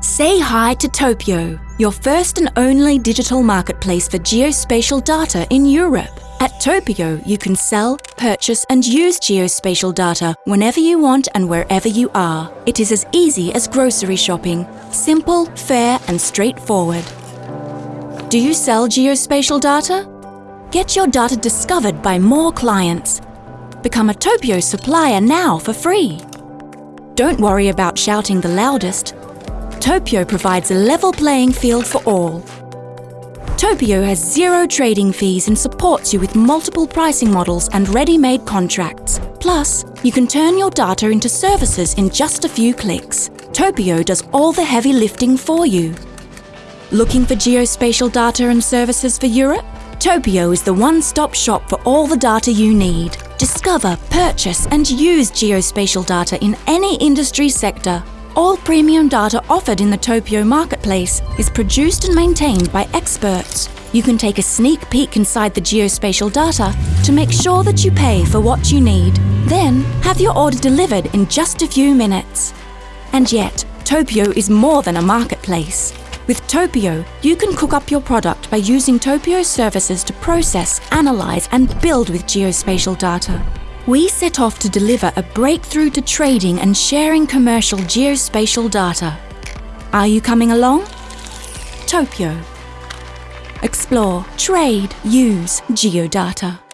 Say hi to Topio, your first and only digital marketplace for geospatial data in Europe. At Topio, you can sell, purchase and use geospatial data whenever you want and wherever you are. It is as easy as grocery shopping. Simple, fair and straightforward. Do you sell geospatial data? Get your data discovered by more clients. Become a Topio supplier now for free. Don't worry about shouting the loudest. Topio provides a level playing field for all. Topio has zero trading fees and supports you with multiple pricing models and ready-made contracts. Plus, you can turn your data into services in just a few clicks. Topio does all the heavy lifting for you. Looking for geospatial data and services for Europe? Topio is the one-stop shop for all the data you need. Discover, purchase and use geospatial data in any industry sector. All premium data offered in the Topio marketplace is produced and maintained by experts. You can take a sneak peek inside the geospatial data to make sure that you pay for what you need. Then, have your order delivered in just a few minutes. And yet, Topio is more than a marketplace. With Topio, you can cook up your product by using Topio services to process, analyze and build with geospatial data. We set off to deliver a breakthrough to trading and sharing commercial geospatial data. Are you coming along? Topio. Explore, trade, use geodata.